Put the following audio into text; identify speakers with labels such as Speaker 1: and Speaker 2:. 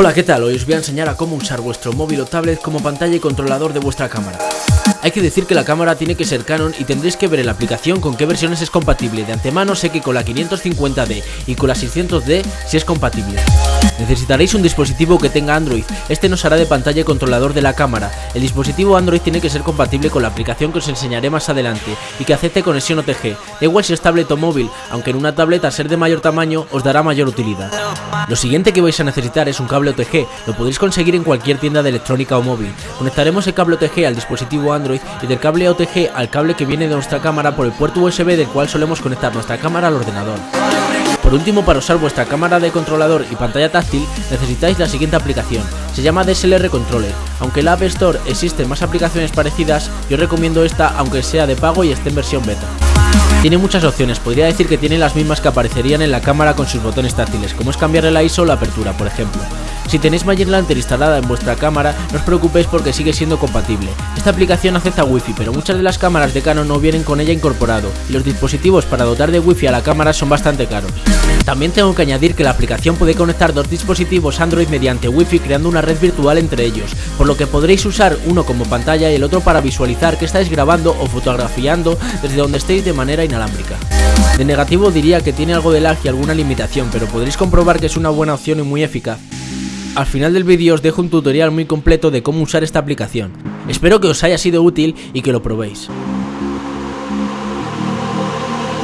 Speaker 1: Hola, ¿qué tal? Hoy os voy a enseñar a cómo usar vuestro móvil o tablet como pantalla y controlador de vuestra cámara. Hay que decir que la cámara tiene que ser Canon y tendréis que ver en la aplicación con qué versiones es compatible. De antemano sé que con la 550D y con la 600D sí es compatible. Necesitaréis un dispositivo que tenga Android, este nos hará de pantalla y controlador de la cámara. El dispositivo Android tiene que ser compatible con la aplicación que os enseñaré más adelante y que acepte conexión OTG. Da igual si es tablet o móvil, aunque en una tablet al ser de mayor tamaño os dará mayor utilidad. Lo siguiente que vais a necesitar es un cable OTG, lo podréis conseguir en cualquier tienda de electrónica o móvil. Conectaremos el cable OTG al dispositivo Android y del cable OTG al cable que viene de nuestra cámara por el puerto USB del cual solemos conectar nuestra cámara al ordenador. Por último, para usar vuestra cámara de controlador y pantalla táctil, necesitáis la siguiente aplicación. Se llama DSLR Controller. Aunque en la App Store existen más aplicaciones parecidas, yo recomiendo esta aunque sea de pago y esté en versión beta. Tiene muchas opciones, podría decir que tiene las mismas que aparecerían en la cámara con sus botones táctiles, como es cambiar la ISO o la apertura, por ejemplo. Si tenéis Magic Lantern instalada en vuestra cámara, no os preocupéis porque sigue siendo compatible. Esta aplicación acepta Wi-Fi, pero muchas de las cámaras de Canon no vienen con ella incorporado, y los dispositivos para dotar de Wi-Fi a la cámara son bastante caros. También tengo que añadir que la aplicación puede conectar dos dispositivos Android mediante Wi-Fi creando una red virtual entre ellos, por lo que podréis usar uno como pantalla y el otro para visualizar que estáis grabando o fotografiando desde donde estéis de manera inalámbrica. De negativo diría que tiene algo de lag y alguna limitación, pero podréis comprobar que es una buena opción y muy eficaz. Al final del vídeo os dejo un tutorial muy completo de cómo usar esta aplicación. Espero que os haya sido útil y que lo probéis.